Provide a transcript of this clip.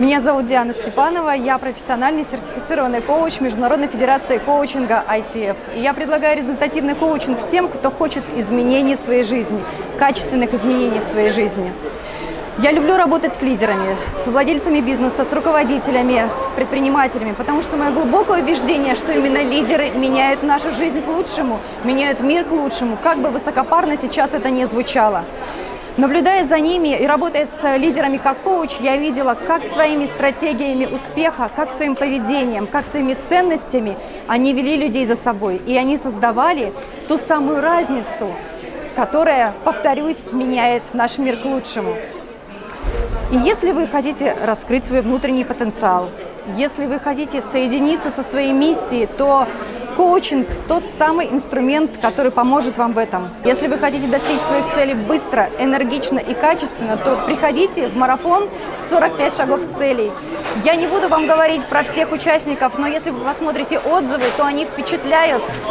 Меня зовут Диана Степанова, я профессиональный сертифицированный коуч Международной Федерации коучинга ICF. И я предлагаю результативный коучинг тем, кто хочет изменений в своей жизни, качественных изменений в своей жизни. Я люблю работать с лидерами, с владельцами бизнеса, с руководителями, с предпринимателями, потому что мое глубокое убеждение, что именно лидеры меняют нашу жизнь к лучшему, меняют мир к лучшему, как бы высокопарно сейчас это не звучало. Наблюдая за ними и работая с лидерами как коуч, я видела, как своими стратегиями успеха, как своим поведением, как своими ценностями они вели людей за собой. И они создавали ту самую разницу, которая, повторюсь, меняет наш мир к лучшему. И если вы хотите раскрыть свой внутренний потенциал, если вы хотите соединиться со своей миссией, то коучинг – тот самый инструмент, который поможет вам в этом. Если вы хотите достичь своих целей быстро, энергично и качественно, то приходите в марафон 45 шагов целей. Я не буду вам говорить про всех участников, но если вы посмотрите отзывы, то они впечатляют.